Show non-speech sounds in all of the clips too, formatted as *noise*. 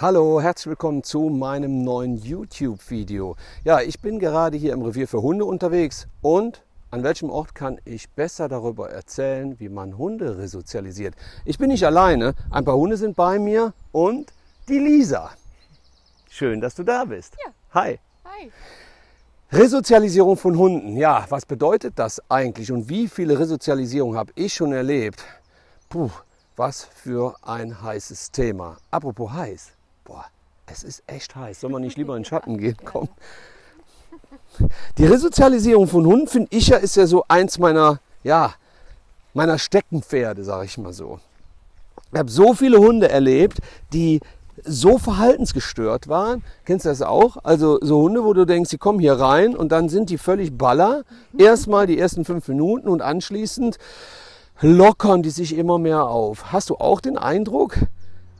Hallo, herzlich willkommen zu meinem neuen YouTube-Video. Ja, ich bin gerade hier im Revier für Hunde unterwegs und an welchem Ort kann ich besser darüber erzählen, wie man Hunde resozialisiert. Ich bin nicht alleine, ein paar Hunde sind bei mir und die Lisa. Schön, dass du da bist. Ja. Hi. Hi. Resozialisierung von Hunden. Ja, was bedeutet das eigentlich und wie viele Resozialisierungen habe ich schon erlebt? Puh, was für ein heißes Thema. Apropos heiß. Boah, es ist echt heiß. Soll man nicht lieber in den Schatten *laughs* gehen? Komm. Die Resozialisierung von Hunden, finde ich ja, ist ja so eins meiner, ja, meiner Steckenpferde, sage ich mal so. Ich habe so viele Hunde erlebt, die so verhaltensgestört waren. Kennst du das auch? Also so Hunde, wo du denkst, die kommen hier rein und dann sind die völlig baller. Erstmal die ersten fünf Minuten und anschließend lockern die sich immer mehr auf. Hast du auch den Eindruck?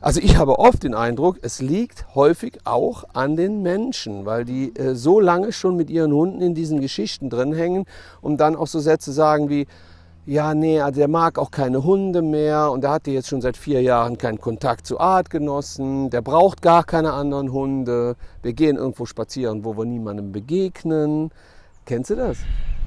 Also ich habe oft den Eindruck, es liegt häufig auch an den Menschen, weil die äh, so lange schon mit ihren Hunden in diesen Geschichten drin hängen und dann auch so Sätze sagen wie, ja, nee, also der mag auch keine Hunde mehr und der hatte jetzt schon seit vier Jahren keinen Kontakt zu Artgenossen, der braucht gar keine anderen Hunde, wir gehen irgendwo spazieren, wo wir niemandem begegnen. Kennst du das?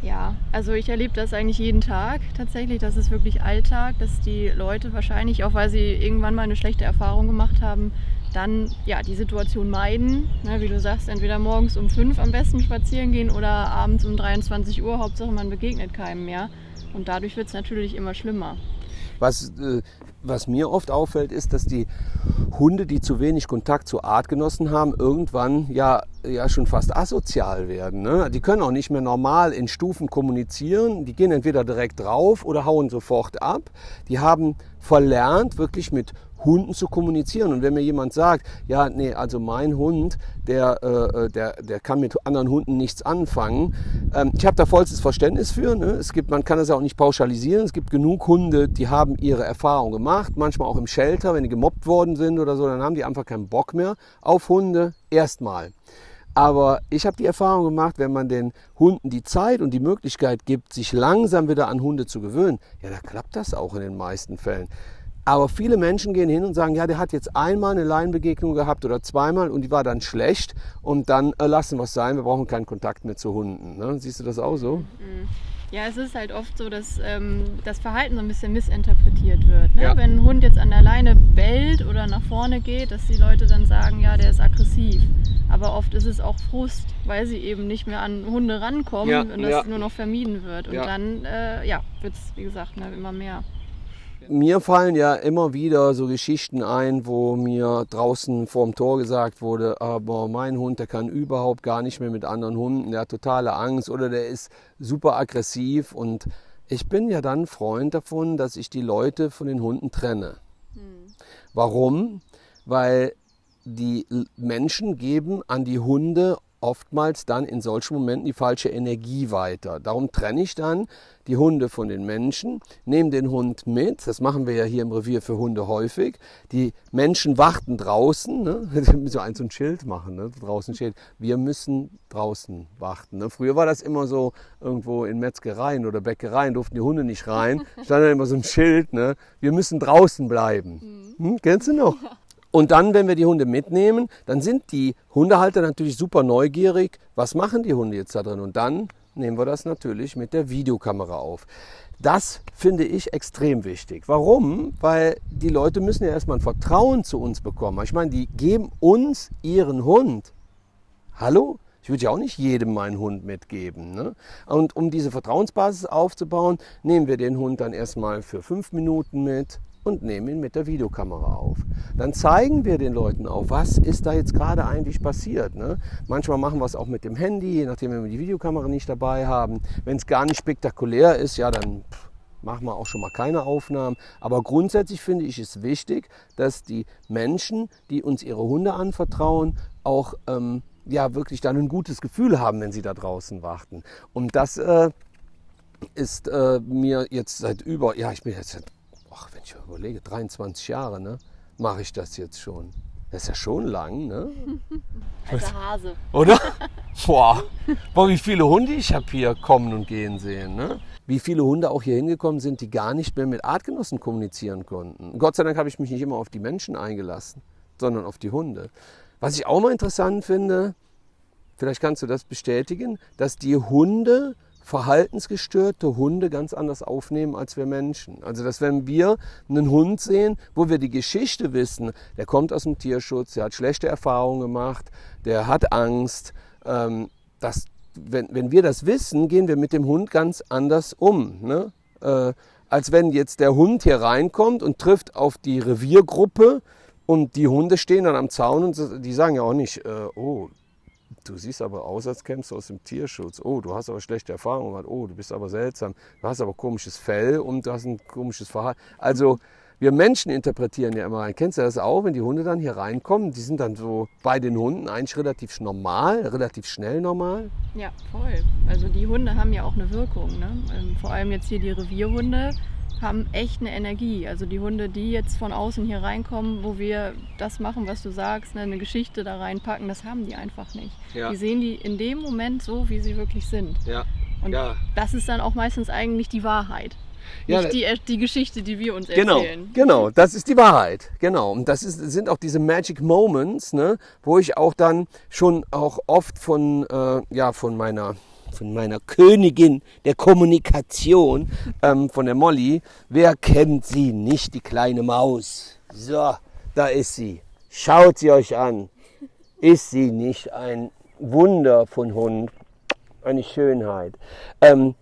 Ja, also ich erlebe das eigentlich jeden Tag tatsächlich. Das ist wirklich Alltag, dass die Leute wahrscheinlich, auch weil sie irgendwann mal eine schlechte Erfahrung gemacht haben, dann ja die Situation meiden. Ne, wie du sagst, entweder morgens um fünf am besten spazieren gehen oder abends um 23 Uhr. Hauptsache man begegnet keinem mehr. Und dadurch wird es natürlich immer schlimmer. Was, äh, was mir oft auffällt, ist, dass die Hunde, die zu wenig Kontakt zu Artgenossen haben, irgendwann ja, ja schon fast asozial werden. Ne? Die können auch nicht mehr normal in Stufen kommunizieren. Die gehen entweder direkt drauf oder hauen sofort ab. Die haben verlernt, wirklich mit Hunden zu kommunizieren. Und wenn mir jemand sagt, ja, nee, also mein Hund, der, äh, der, der kann mit anderen Hunden nichts anfangen. Ähm, ich habe da vollstes Verständnis für. Ne? Es gibt, man kann ja auch nicht pauschalisieren. Es gibt genug Hunde, die haben ihre Erfahrung gemacht. Manchmal auch im Shelter, wenn die gemobbt worden sind oder so, dann haben die einfach keinen Bock mehr auf Hunde. Erstmal. Aber ich habe die Erfahrung gemacht, wenn man den Hunden die Zeit und die Möglichkeit gibt, sich langsam wieder an Hunde zu gewöhnen, ja, da klappt das auch in den meisten Fällen. Aber viele Menschen gehen hin und sagen, ja, der hat jetzt einmal eine Laienbegegnung gehabt oder zweimal und die war dann schlecht und dann äh, lassen wir es sein, wir brauchen keinen Kontakt mehr zu Hunden. Ne? Siehst du das auch so? Mhm. Ja, es ist halt oft so, dass ähm, das Verhalten so ein bisschen missinterpretiert wird. Ne? Ja. Wenn ein Hund jetzt an der Leine bellt oder nach vorne geht, dass die Leute dann sagen, ja, der ist aggressiv. Aber oft ist es auch Frust, weil sie eben nicht mehr an Hunde rankommen Ja, und das ja. nur noch vermieden wird. Und dann äh, ja, wird es, wie gesagt, ne, immer mehr. Mir fallen ja immer wieder so Geschichten ein, wo mir draußen vorm Tor gesagt wurde, aber mein Hund, der kann überhaupt gar nicht mehr mit anderen Hunden, der hat totale Angst oder der ist super aggressiv und ich bin ja dann Freund davon, dass ich die Leute von den Hunden trenne. Warum? Weil die Menschen geben an die Hunde oftmals dann in solchen Momenten die falsche Energie weiter. Darum trenne ich dann die Hunde von den Menschen, nehme den Hund mit, das machen wir ja hier im Revier für Hunde häufig. Die Menschen warten draußen, ne? *laughs* so ein so ein Schild machen, ne? draußen steht, wir müssen draußen warten. Ne? Früher war das immer so, irgendwo in Metzgereien oder Bäckereien durften die Hunde nicht rein, *laughs* stand dann immer so ein Schild, ne? wir müssen draußen bleiben. Hm? Kennst du noch? Und dann, wenn wir die Hunde mitnehmen, dann sind die Hundehalter natürlich super neugierig. Was machen die Hunde jetzt da drin? Und dann nehmen wir das natürlich mit der Videokamera auf. Das finde ich extrem wichtig. Warum? Weil die Leute müssen ja erstmal ein Vertrauen zu uns bekommen. Ich meine, die geben uns ihren Hund. Hallo? Ich würde ja auch nicht jedem meinen Hund mitgeben. Ne? Und um diese Vertrauensbasis aufzubauen, nehmen wir den Hund dann erstmal für fünf Minuten mit und nehmen ihn mit der Videokamera auf. Dann zeigen wir den Leuten auch, was ist da jetzt gerade eigentlich passiert. Ne? Manchmal machen wir es auch mit dem Handy, je nachdem, wenn wir die Videokamera nicht dabei haben. Wenn es gar nicht spektakulär ist, ja, dann pff, machen wir auch schon mal keine Aufnahmen. Aber grundsätzlich finde ich es wichtig, dass die Menschen, die uns ihre Hunde anvertrauen, auch ähm, ja, wirklich dann ein gutes Gefühl haben, wenn sie da draußen warten. Und das äh, ist äh, mir jetzt seit über, ja, ich bin jetzt, seit, ach, wenn ich überlege, 23 Jahre, ne, mache ich das jetzt schon. Das ist ja schon lang, ne? *laughs* Alter Hase. Oder? *laughs* Boah. Boah, wie viele Hunde ich habe hier kommen und gehen sehen. Ne? Wie viele Hunde auch hier hingekommen sind, die gar nicht mehr mit Artgenossen kommunizieren konnten. Gott sei Dank habe ich mich nicht immer auf die Menschen eingelassen. sondern auf die Hunde. Was ich auch mal interessant finde, vielleicht kannst du das bestätigen, dass die Hunde verhaltensgestörte Hunde ganz anders aufnehmen als wir Menschen. Also dass wenn wir einen Hund sehen, wo wir die Geschichte wissen, der kommt aus dem Tierschutz, der hat schlechte Erfahrungen gemacht, der hat Angst, ähm, dass, wenn, wenn wir das wissen, gehen wir mit dem Hund ganz anders um. Ne? Äh, als wenn jetzt der Hund hier reinkommt und trifft auf die Reviergruppe und die Hunde stehen dann am Zaun und die sagen ja auch nicht, äh, oh, du siehst aber aus, als kämpfst du aus dem Tierschutz. Oh, du hast aber schlechte Erfahrungen gemacht. Oh, du bist aber seltsam. Du hast aber komisches Fell und du hast ein komisches Verhalten. Also wir Menschen interpretieren ja immer rein. Kennst du das auch, wenn die Hunde dann hier reinkommen? Die sind dann so bei den Hunden eigentlich relativ normal, relativ schnell normal. Ja, voll. Also die Hunde haben ja auch eine Wirkung. Ne? Ähm, vor allem jetzt hier die Revierhunde haben echt eine Energie. Also die Hunde, die jetzt von außen hier reinkommen, wo wir das machen, was du sagst, ne, eine Geschichte da reinpacken, das haben die einfach nicht. Ja. Die sehen die in dem Moment so, wie sie wirklich sind. Ja. Und ja. das ist dann auch meistens eigentlich die Wahrheit. Ja, nicht die, die Geschichte, die wir uns genau, erzählen. Genau, das ist die Wahrheit. Genau. Und das ist, sind auch diese Magic Moments, ne, wo ich auch dann schon auch oft von, äh, ja, von meiner von meiner Königin der Kommunikation, ähm, von der Molly. Wer kennt sie nicht, die kleine Maus? So, da ist sie. Schaut sie euch an. Ist sie nicht ein Wunder von Hund? Eine Schönheit. Ähm,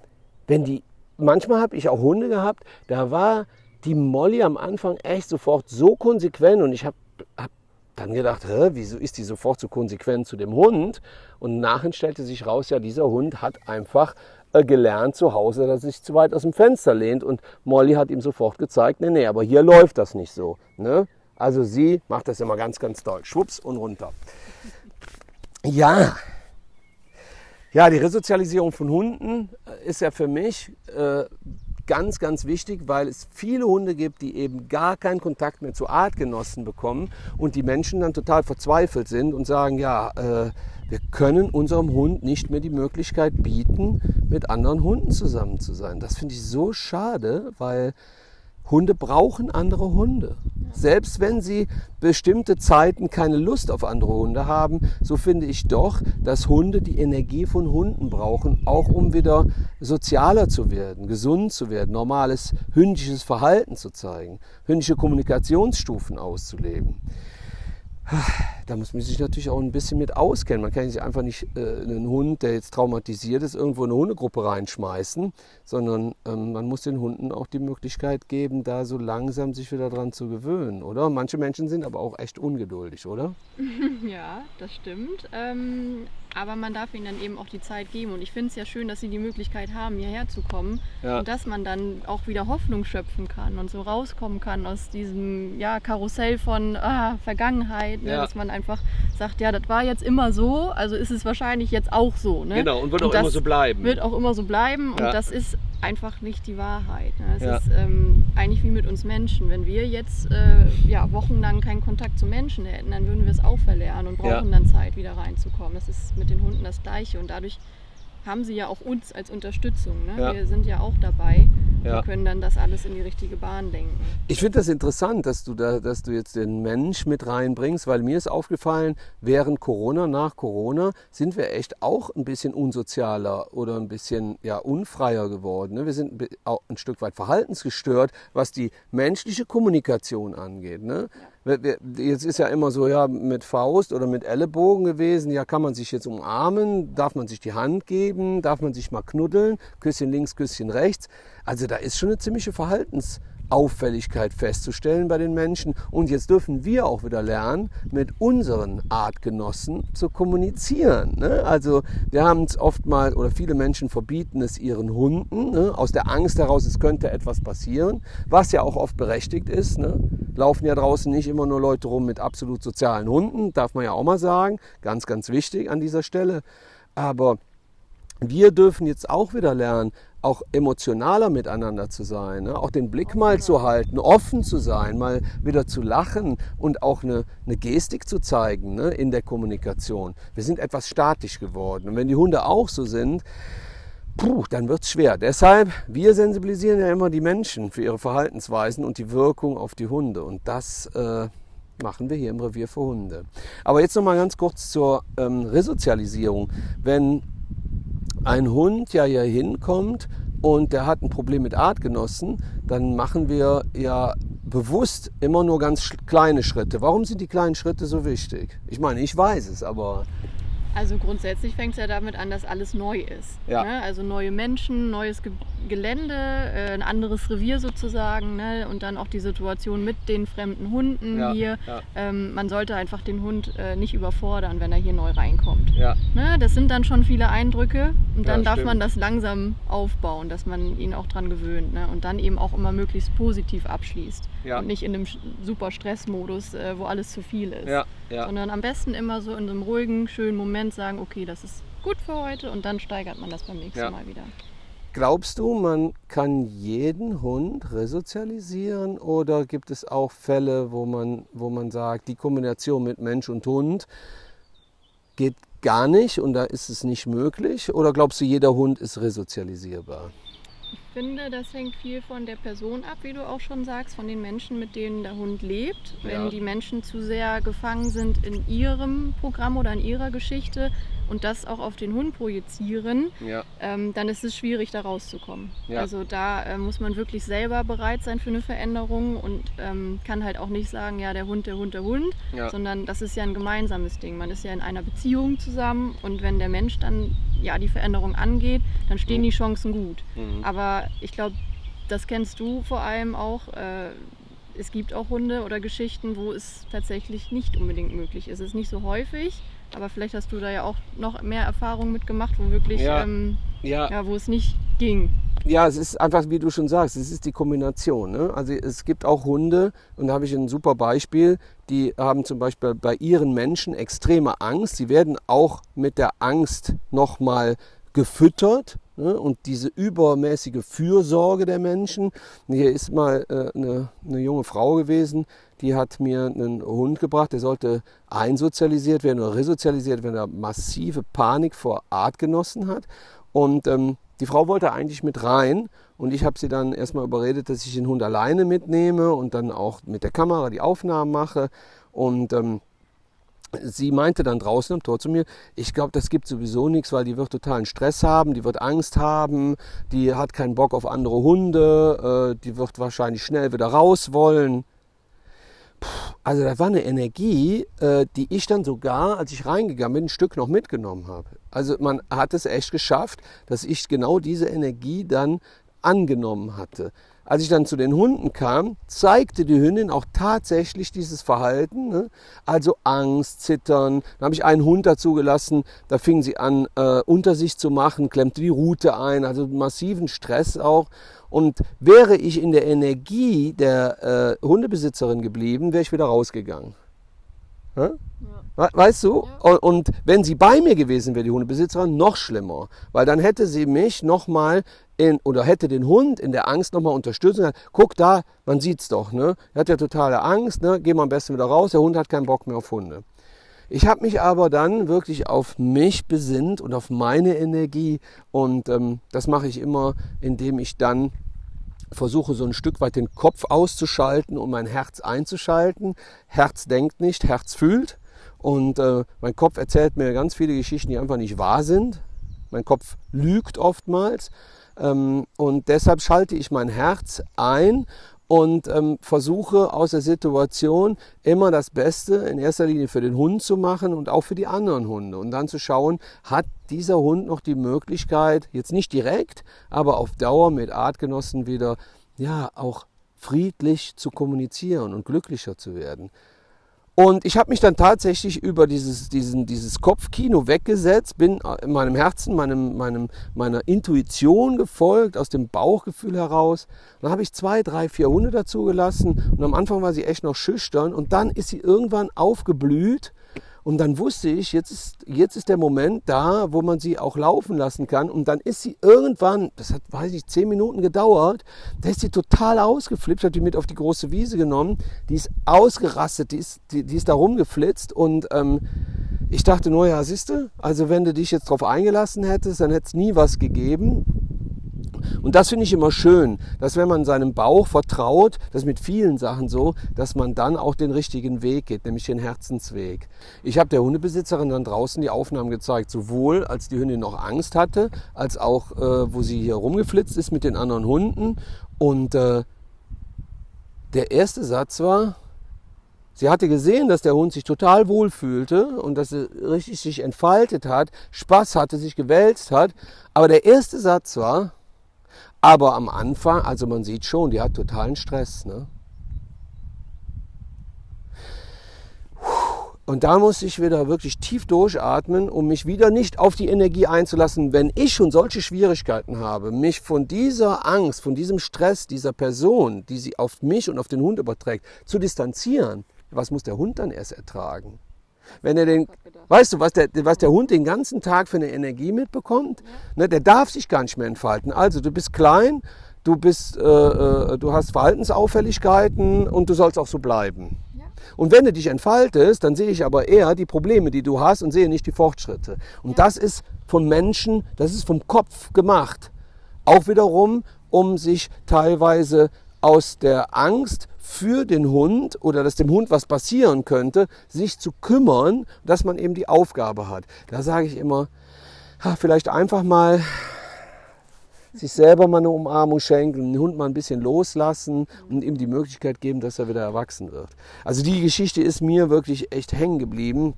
wenn die, manchmal habe ich auch Hunde gehabt, da war die Molly am Anfang echt sofort so konsequent und ich habe hab dann gedacht, Hä, wieso ist die sofort so konsequent zu dem Hund? Und nachher stellte sich raus, ja, dieser Hund hat einfach äh, gelernt zu Hause, dass er sich zu weit aus dem Fenster lehnt. Und Molly hat ihm sofort gezeigt, nee, nee, aber hier läuft das nicht so. Ne? Also sie macht das immer ganz, ganz doll. Schwupps und runter. Ja, ja, die Resozialisierung von Hunden äh, ist ja für mich äh, ganz, ganz wichtig, weil es viele Hunde gibt, die eben gar keinen Kontakt mehr zu Artgenossen bekommen und die Menschen dann total verzweifelt sind und sagen, ja, äh, wir können unserem Hund nicht mehr die Möglichkeit bieten, mit anderen Hunden zusammen zu sein. Das finde ich so schade, weil Hunde brauchen andere Hunde. Selbst wenn sie bestimmte Zeiten keine Lust auf andere Hunde haben, so finde ich doch, dass Hunde die Energie von Hunden brauchen, auch um wieder sozialer zu werden, gesund zu werden, normales hündisches Verhalten zu zeigen, hündische Kommunikationsstufen auszuleben da muss man sich natürlich auch ein bisschen mit auskennen. Man kann sich einfach nicht äh, einen Hund, der jetzt traumatisiert ist, irgendwo in eine Hundegruppe reinschmeißen, sondern ähm, man muss den Hunden auch die Möglichkeit geben, da so langsam sich wieder dran zu gewöhnen, oder? Manche Menschen sind aber auch echt ungeduldig, oder? *laughs* Ja, das stimmt. Ähm, aber man darf ihnen dann eben auch die Zeit geben. Und ich finde es ja schön, dass sie die Möglichkeit haben, hierher zu kommen ja. und dass man dann auch wieder Hoffnung schöpfen kann und so rauskommen kann aus diesem ja, Karussell von ah, Vergangenheit, ne? ja. dass man einfach sagt, ja, das war jetzt immer so, also ist es wahrscheinlich jetzt auch so. Ne? Genau, und wird und auch immer so bleiben. Wird auch immer so bleiben und das ist einfach nicht die Wahrheit. Ne? Es ist ähm, eigentlich wie mit uns Menschen. Wenn wir jetzt äh, ja, wochenlang keinen Kontakt zu Menschen hätten, dann würden wir es auch verlernen und brauchen dann Zeit, wieder reinzukommen. Das ist mit den Hunden das Gleiche. Und dadurch haben sie ja auch uns als Unterstützung. Ne? Ja. Wir sind ja auch dabei. Ja. Wir können dann das alles in die richtige Bahn lenken. Ich finde das interessant, dass du, da, dass du jetzt den Mensch mit reinbringst, weil mir ist aufgefallen, während Corona, nach Corona, sind wir echt auch ein bisschen unsozialer oder ein bisschen ja, unfreier geworden. Ne? Wir sind auch ein Stück weit verhaltensgestört, was die menschliche Kommunikation angeht. Ne? Ja. Jetzt ist ja immer so, ja, mit Faust oder mit Ellenbogen gewesen. Ja, kann man sich jetzt umarmen? Darf man sich die Hand geben? Darf man sich mal knuddeln? Küsschen links, Küsschen rechts. Also da ist schon eine ziemliche Verhaltens- Auffälligkeit festzustellen bei den Menschen. Und jetzt dürfen wir auch wieder lernen, mit unseren Artgenossen zu kommunizieren. Ne? Also wir haben es oft mal, oder viele Menschen verbieten es ihren Hunden, ne? aus der Angst heraus, es könnte etwas passieren, was ja auch oft berechtigt ist. Ne? Laufen ja draußen nicht immer nur Leute rum mit absolut sozialen Hunden, darf man ja auch mal sagen. Ganz, ganz wichtig an dieser Stelle. Aber wir dürfen jetzt auch wieder lernen, auch emotionaler miteinander zu sein, ne? auch den Blick mal zu halten, offen zu sein, mal wieder zu lachen und auch eine, eine Gestik zu zeigen ne? in der Kommunikation. Wir sind etwas statisch geworden und wenn die Hunde auch so sind, puh, dann wird es schwer. Deshalb, wir sensibilisieren ja immer die Menschen für ihre Verhaltensweisen und die Wirkung auf die Hunde und das äh, machen wir hier im Revier für Hunde. Aber jetzt noch mal ganz kurz zur ähm, Resozialisierung. Wenn ein Hund ja hier hinkommt und der hat ein Problem mit Artgenossen, dann machen wir ja bewusst immer nur ganz kleine Schritte. Warum sind die kleinen Schritte so wichtig? Ich meine, ich weiß es, aber also grundsätzlich fängt es ja damit an, dass alles neu ist. Ja. Ne? Also neue Menschen, neues Ge Gelände, äh, ein anderes Revier sozusagen ne? und dann auch die Situation mit den fremden Hunden Ja, hier. ja. Ähm, man sollte einfach den Hund äh, nicht überfordern, wenn er hier neu reinkommt. ja, Ne? Das sind dann schon viele Eindrücke und dann darf stimmt. man das langsam aufbauen, dass man ihn auch dran gewöhnt ne? und dann eben auch immer möglichst positiv abschließt und nicht in einem super Stressmodus, äh, wo alles zu viel ist sondern am besten immer so in einem ruhigen, schönen Moment sagen, okay, das ist gut für heute und dann steigert man das beim nächsten Ja. Mal wieder. Glaubst du, man kann jeden Hund resozialisieren oder gibt es auch Fälle, wo man, wo man sagt, die Kombination mit Mensch und Hund geht gar nicht und da ist es nicht möglich? Oder glaubst du, jeder Hund ist resozialisierbar? Ich finde, das hängt viel von der Person ab, wie du auch schon sagst, von den Menschen, mit denen der Hund lebt. Wenn Ja. die Menschen zu sehr gefangen sind in ihrem Programm oder in ihrer Geschichte und das auch auf den Hund projizieren, Ja, ähm, dann ist es schwierig, da rauszukommen. Ja. Also da äh, muss man wirklich selber bereit sein für eine Veränderung und ähm, kann halt auch nicht sagen, ja, der Hund, der Hund, der Hund, sondern das ist ja ein gemeinsames Ding. Man ist ja in einer Beziehung zusammen und wenn der Mensch dann ja die Veränderung angeht, dann stehen Mhm. die Chancen gut. Mhm. Aber ich glaube, das kennst du vor allem auch. Äh, es gibt auch Hunde oder Geschichten, wo es tatsächlich nicht unbedingt möglich ist. Es ist nicht so häufig, aber vielleicht hast du da ja auch noch mehr Erfahrung mitgemacht, wo wirklich, Ja. ähm, ja. ja, wo es nicht ging. Ja, es ist einfach, wie du schon sagst, es ist die Kombination. Ne? Also es gibt auch Hunde, und da habe ich ein super Beispiel, die haben zum Beispiel bei ihren Menschen extreme Angst. Sie werden auch mit der Angst nochmal gefüttert. Ne? Und diese übermäßige Fürsorge der Menschen. Hier ist mal äh, eine, eine junge Frau gewesen, die hat mir einen Hund gebracht, der sollte einsozialisiert werden oder resozialisiert werden, der massive Panik vor Artgenossen hat. Und ähm, die Frau wollte eigentlich mit rein und ich habe sie dann erstmal überredet, dass ich den Hund alleine mitnehme und dann auch mit der Kamera die Aufnahmen mache. Und ähm, sie meinte dann draußen am Tor zu mir, ich glaube, das gibt sowieso nichts, weil die wird totalen Stress haben, die wird Angst haben, die hat keinen Bock auf andere Hunde, äh, die wird wahrscheinlich schnell wieder raus wollen. Puh, also das war eine Energie, äh, die ich dann sogar, als ich reingegangen bin, ein Stück noch mitgenommen habe. Also man hat es echt geschafft, dass ich genau diese Energie dann angenommen hatte. Als ich dann zu den Hunden kam, zeigte die Hündin auch tatsächlich dieses Verhalten, ne? also Angst, Zittern. Dann habe ich einen Hund dazu gelassen, da fing sie an, äh, unter sich zu machen, klemmte die Rute ein, also massiven Stress auch. Und wäre ich in der Energie der äh, Hundebesitzerin geblieben, wäre ich wieder rausgegangen. We- Weißt du? Ja. Und wenn sie bei mir gewesen wäre, die Hundebesitzerin, noch schlimmer. Weil dann hätte sie mich nochmal in, oder hätte den Hund in der Angst nochmal unterstützt und gesagt, guck da, man sieht's doch, ne? Er hat ja totale Angst, ne? Geh mal am besten wieder raus, der Hund hat keinen Bock mehr auf Hunde. Ich habe mich aber dann wirklich auf mich besinnt und auf meine Energie und ähm, das mache ich immer, indem ich dann versuche so ein Stück weit den Kopf auszuschalten und mein Herz einzuschalten. Herz denkt nicht, Herz fühlt. Und äh, mein Kopf erzählt mir ganz viele Geschichten, die einfach nicht wahr sind. Mein Kopf lügt oftmals. Ähm, und deshalb schalte ich mein Herz ein und ähm, versuche aus der Situation immer das Beste in erster Linie für den Hund zu machen und auch für die anderen Hunde. Und dann zu schauen, hat dieser Hund noch die Möglichkeit, jetzt nicht direkt, aber auf Dauer mit Artgenossen wieder, ja, auch friedlich zu kommunizieren und glücklicher zu werden. Und ich habe mich dann tatsächlich über dieses, diesen, dieses Kopfkino weggesetzt, bin in meinem Herzen, meinem, meinem, meiner Intuition gefolgt, aus dem Bauchgefühl heraus. Dann habe ich zwei, drei, vier Hunde dazu gelassen und am Anfang war sie echt noch schüchtern und dann ist sie irgendwann aufgeblüht und dann wusste ich, jetzt ist, jetzt ist der Moment da, wo man sie auch laufen lassen kann. Und dann ist sie irgendwann, das hat, weiß ich, zehn Minuten gedauert, da ist sie total ausgeflippt, hat die mit auf die große Wiese genommen. Die ist ausgerastet, die ist, die, die ist da rumgeflitzt und ähm, ich dachte nur, ja, siehste, also wenn du dich jetzt drauf eingelassen hättest, dann hätte es nie was gegeben. Und das finde ich immer schön, dass wenn man seinem Bauch vertraut, das ist mit vielen Sachen so, dass man dann auch den richtigen Weg geht, nämlich den Herzensweg. Ich habe der Hundebesitzerin dann draußen die Aufnahmen gezeigt, sowohl als die Hündin noch Angst hatte, als auch äh, wo sie hier rumgeflitzt ist mit den anderen Hunden. Und äh, der erste Satz war, Sie hatte gesehen, dass der Hund sich total wohl fühlte und dass er richtig sich entfaltet hat, Spaß hatte, sich gewälzt hat. Aber der erste Satz war, aber am Anfang, also man sieht schon, die hat totalen Stress. Ne? Und da muss ich wieder wirklich tief durchatmen, um mich wieder nicht auf die Energie einzulassen, wenn ich schon solche Schwierigkeiten habe, mich von dieser Angst, von diesem Stress dieser Person, die sie auf mich und auf den Hund überträgt, zu distanzieren was muss der Hund dann erst ertragen? Wenn er den, weißt du, was der, was der Hund den ganzen Tag für eine Energie mitbekommt? Ja. Ne, der darf sich gar nicht mehr entfalten. Also du bist klein, du, bist, äh, äh, du hast Verhaltensauffälligkeiten und du sollst auch so bleiben. Ja. Und wenn du dich entfaltest, dann sehe ich aber eher die Probleme, die du hast und sehe nicht die Fortschritte. Und ja. das ist vom Menschen, das ist vom Kopf gemacht. Auch wiederum, um sich teilweise aus der Angst für den Hund oder dass dem Hund was passieren könnte, sich zu kümmern, dass man eben die Aufgabe hat. Da sage ich immer, vielleicht einfach mal sich selber mal eine Umarmung schenken, den Hund mal ein bisschen loslassen und ihm die Möglichkeit geben, dass er wieder erwachsen wird. Also die Geschichte ist mir wirklich echt hängen geblieben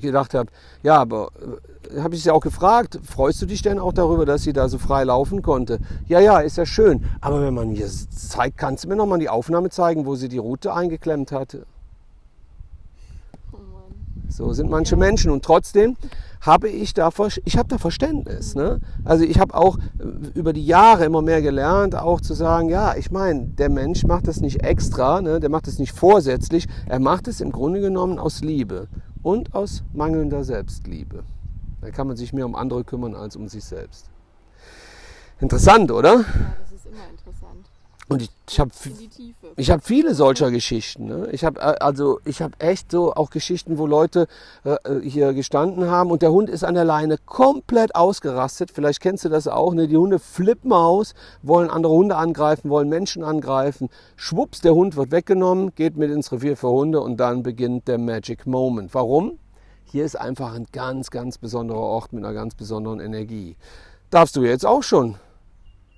gedacht habe, ja, aber äh, habe ich sie auch gefragt, freust du dich denn auch darüber, dass sie da so frei laufen konnte? Ja, ja, ist ja schön. Aber wenn man mir zeigt, kannst du mir noch mal die Aufnahme zeigen, wo sie die Route eingeklemmt hatte? So sind manche Menschen und trotzdem habe ich da, ich habe da Verständnis. Ne? Also ich habe auch äh, über die Jahre immer mehr gelernt, auch zu sagen, ja, ich meine, der Mensch macht das nicht extra, ne? der macht das nicht vorsätzlich, er macht es im Grunde genommen aus Liebe und aus mangelnder Selbstliebe. Da kann man sich mehr um andere kümmern als um sich selbst. Interessant, oder? Ja, das ist immer interessant. Und ich, ich habe ich hab viele solcher Geschichten. Ne? Ich habe äh, also ich habe echt so auch Geschichten, wo Leute äh, äh, hier gestanden haben und der Hund ist an der Leine komplett ausgerastet. Vielleicht kennst du das auch. Ne? Die Hunde flippen aus, wollen andere Hunde angreifen, wollen Menschen angreifen. Schwupps, der Hund wird weggenommen, geht mit ins Revier für Hunde und dann beginnt der Magic Moment. Warum? Hier ist einfach ein ganz, ganz besonderer Ort mit einer ganz besonderen Energie. Darfst du jetzt auch schon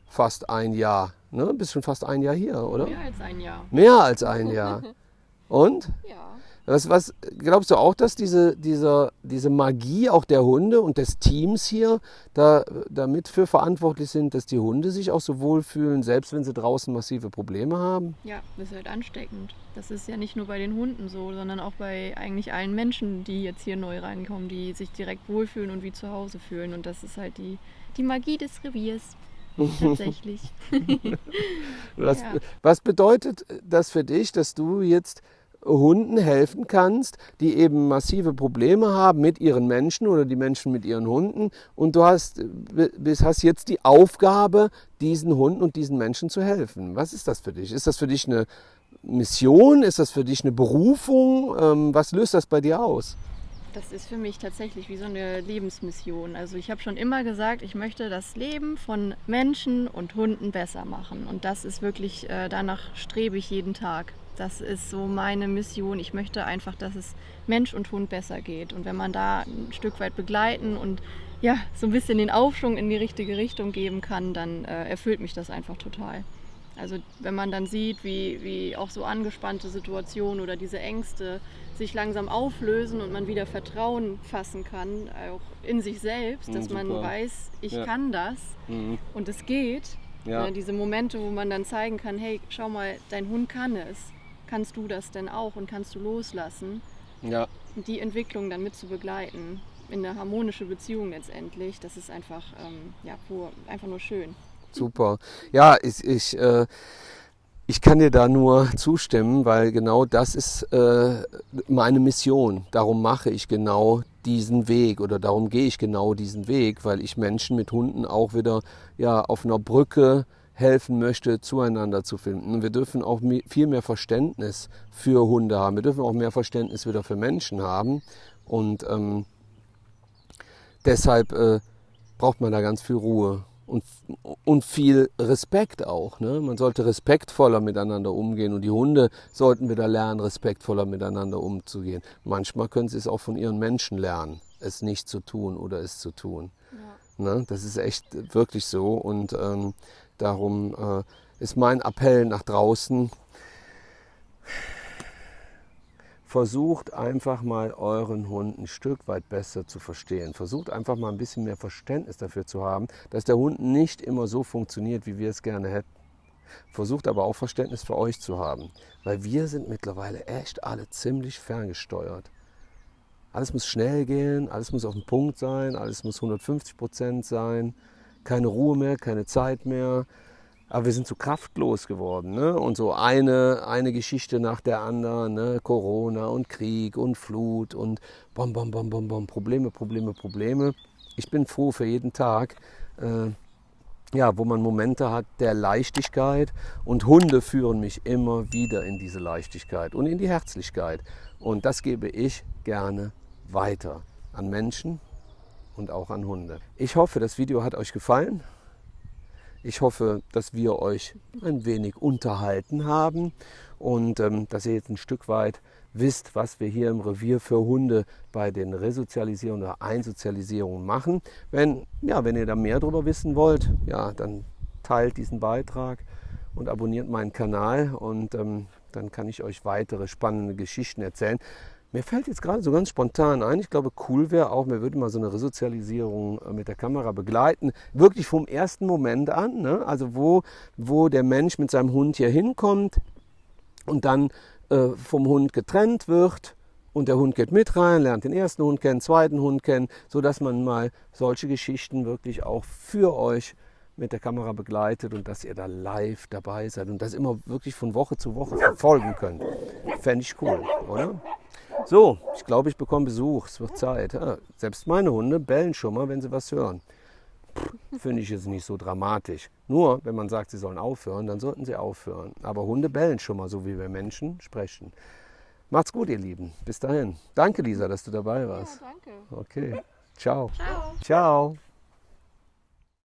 fast ein Jahr Ne? Bist schon fast ein Jahr hier, oder? Mehr als ein Jahr. Mehr als ein Jahr. *laughs* Und? Ja. Was, was glaubst du auch, dass diese, diese, diese Magie auch der Hunde und des Teams hier da, damit für verantwortlich sind, dass die Hunde sich auch so wohlfühlen, selbst wenn sie draußen massive Probleme haben? Ja, das ist halt ansteckend. Das ist ja nicht nur bei den Hunden so, sondern auch bei eigentlich allen Menschen, die jetzt hier neu reinkommen, die sich direkt wohlfühlen und wie zu Hause fühlen. Und das ist halt die, die Magie des Reviers. *laughs* Tatsächlich. *laughs* was, ja. was bedeutet das für dich, dass du jetzt Hunden helfen kannst, die eben massive Probleme haben mit ihren Menschen oder die Menschen mit ihren Hunden. Und du hast, hast jetzt die Aufgabe, diesen Hunden und diesen Menschen zu helfen. Was ist das für dich? Ist das für dich eine Mission? Ist das für dich eine Berufung? Ähm, was löst das bei dir aus? Das ist für mich tatsächlich wie so eine Lebensmission. Also ich habe schon immer gesagt, ich möchte das Leben von Menschen und Hunden besser machen. Und das ist wirklich, äh, danach strebe ich jeden Tag. Das ist so meine Mission. Ich möchte einfach, dass es Mensch und Hund besser geht. Und wenn man da ein Stück weit begleiten und ja, so ein bisschen den Aufschwung in die richtige Richtung geben kann, dann äh, erfüllt mich das einfach total. Also wenn man dann sieht, wie, wie auch so angespannte Situationen oder diese Ängste sich langsam auflösen und man wieder Vertrauen fassen kann, auch in sich selbst, dass mhm, man weiß, ich ja. kann das mhm. und es geht. Ja. diese Momente, wo man dann zeigen kann, hey, schau mal, dein Hund kann es. Kannst du das denn auch und kannst du loslassen? Ja. Die Entwicklung dann mit zu begleiten, in eine harmonische Beziehung letztendlich, das ist einfach, ähm, ja, pur, einfach nur schön. Super. Ja, ich, ich äh, ich kann dir da nur zustimmen, weil genau das ist äh, meine Mission. Darum mache ich genau diesen Weg oder darum gehe ich genau diesen Weg, weil ich Menschen mit Hunden auch wieder ja, auf einer Brücke helfen möchte, zueinander zu finden. Und wir dürfen auch viel mehr Verständnis für Hunde haben. Wir dürfen auch mehr Verständnis wieder für Menschen haben. Und ähm, deshalb äh, braucht man da ganz viel Ruhe und, und viel Respekt auch. Ne? Man sollte respektvoller miteinander umgehen und die Hunde sollten wieder lernen, respektvoller miteinander umzugehen. Manchmal können sie es auch von ihren Menschen lernen, es nicht zu tun oder es zu tun. Ja. Ne? Das ist echt wirklich so und ähm, darum äh, ist mein Appell nach draußen, versucht einfach mal euren Hund ein Stück weit besser zu verstehen. Versucht einfach mal ein bisschen mehr Verständnis dafür zu haben, dass der Hund nicht immer so funktioniert, wie wir es gerne hätten. Versucht aber auch Verständnis für euch zu haben, weil wir sind mittlerweile echt alle ziemlich ferngesteuert. Alles muss schnell gehen, alles muss auf den Punkt sein, alles muss 150 Prozent sein, keine Ruhe mehr, keine Zeit mehr. Aber wir sind so kraftlos geworden. Ne? Und so eine, eine Geschichte nach der anderen. Ne? Corona und Krieg und Flut und bom, bom, bom, bom, bom. Probleme, Probleme, Probleme. Ich bin froh für jeden Tag, äh, ja, wo man Momente hat der Leichtigkeit. Und Hunde führen mich immer wieder in diese Leichtigkeit und in die Herzlichkeit. Und das gebe ich gerne weiter an Menschen und auch an Hunde. Ich hoffe, das Video hat euch gefallen. Ich hoffe, dass wir euch ein wenig unterhalten haben und ähm, dass ihr jetzt ein Stück weit wisst, was wir hier im Revier für Hunde bei den Resozialisierungen oder Einsozialisierungen machen. Wenn, ja, wenn ihr da mehr darüber wissen wollt, ja, dann teilt diesen Beitrag und abonniert meinen Kanal und ähm, dann kann ich euch weitere spannende Geschichten erzählen. Mir fällt jetzt gerade so ganz spontan ein, ich glaube, cool wäre auch, mir würde mal so eine Resozialisierung äh, mit der Kamera begleiten. Wirklich vom ersten Moment an. Ne? Also wo, wo der Mensch mit seinem Hund hier hinkommt und dann äh, vom Hund getrennt wird und der Hund geht mit rein, lernt den ersten Hund kennen, zweiten Hund kennen, sodass man mal solche Geschichten wirklich auch für euch mit der Kamera begleitet und dass ihr da live dabei seid und das immer wirklich von Woche zu Woche verfolgen könnt. Fände ich cool, oder? So, ich glaube, ich bekomme Besuch. Es wird Zeit. Ja, selbst meine Hunde bellen schon mal, wenn sie was hören. Finde ich jetzt nicht so dramatisch. Nur, wenn man sagt, sie sollen aufhören, dann sollten sie aufhören. Aber Hunde bellen schon mal, so wie wir Menschen sprechen. Macht's gut, ihr Lieben. Bis dahin. Danke, Lisa, dass du dabei warst. Ja, danke. Okay. Ciao. Ciao. Ciao.